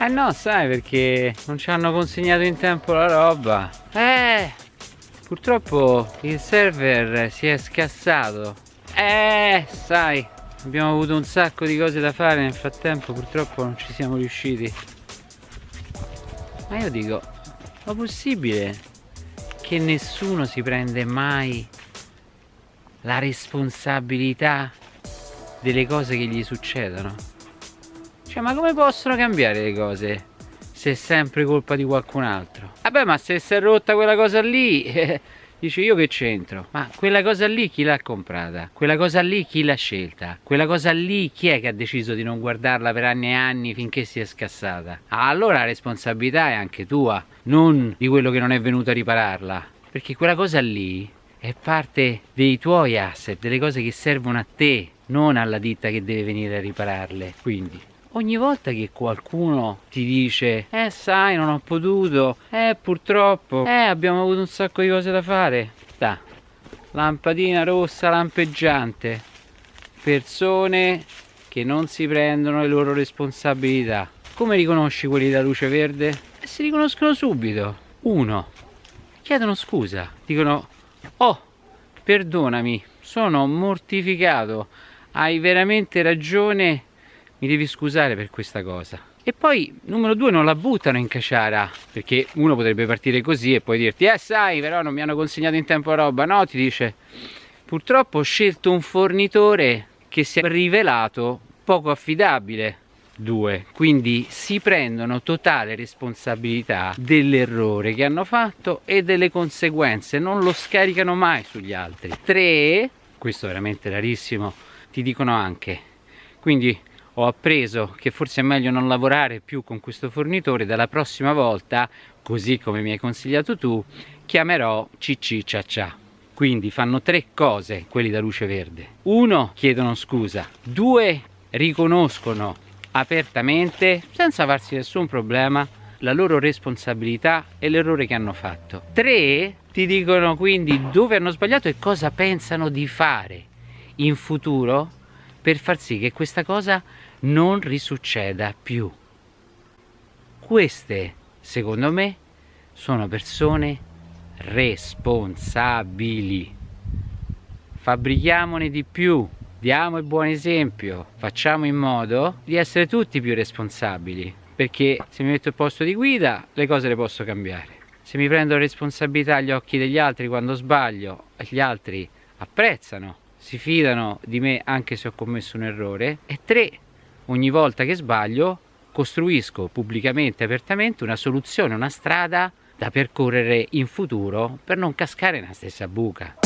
Eh no, sai perché non ci hanno consegnato in tempo la roba. Eh, purtroppo il server si è scassato. Eh, sai, abbiamo avuto un sacco di cose da fare nel frattempo, purtroppo non ci siamo riusciti. Ma io dico, ma possibile che nessuno si prende mai la responsabilità delle cose che gli succedono? Cioè, ma come possono cambiare le cose se è sempre colpa di qualcun altro? Vabbè, ma se si è rotta quella cosa lì, eh, dice io che c'entro? Ma quella cosa lì chi l'ha comprata? Quella cosa lì chi l'ha scelta? Quella cosa lì chi è che ha deciso di non guardarla per anni e anni finché si è scassata? Allora la responsabilità è anche tua, non di quello che non è venuto a ripararla. Perché quella cosa lì è parte dei tuoi asset, delle cose che servono a te, non alla ditta che deve venire a ripararle. Quindi ogni volta che qualcuno ti dice eh sai non ho potuto eh purtroppo eh abbiamo avuto un sacco di cose da fare. Da lampadina rossa lampeggiante. Persone che non si prendono le loro responsabilità. Come riconosci quelli da luce verde? Eh, si riconoscono subito. Uno chiedono scusa. Dicono oh perdonami sono mortificato. Hai veramente ragione mi devi scusare per questa cosa. E poi numero due non la buttano in caciara perché uno potrebbe partire così e poi dirti eh sai però non mi hanno consegnato in tempo roba. No ti dice purtroppo ho scelto un fornitore che si è rivelato poco affidabile. Due quindi si prendono totale responsabilità dell'errore che hanno fatto e delle conseguenze non lo scaricano mai sugli altri. Tre questo è veramente rarissimo ti dicono anche. Quindi ho appreso che forse è meglio non lavorare più con questo fornitore dalla prossima volta così come mi hai consigliato tu chiamerò CC Cia Cia quindi fanno tre cose quelli da luce verde. Uno chiedono scusa. Due riconoscono apertamente senza farsi nessun problema la loro responsabilità e l'errore che hanno fatto. Tre ti dicono quindi dove hanno sbagliato e cosa pensano di fare in futuro per far sì che questa cosa non risucceda più. Queste, secondo me, sono persone responsabili. Fabbrichiamone di più, diamo il buon esempio, facciamo in modo di essere tutti più responsabili, perché se mi metto al posto di guida le cose le posso cambiare. Se mi prendo responsabilità agli occhi degli altri quando sbaglio, gli altri apprezzano, si fidano di me anche se ho commesso un errore. E tre, ogni volta che sbaglio costruisco pubblicamente, apertamente una soluzione, una strada da percorrere in futuro per non cascare nella stessa buca.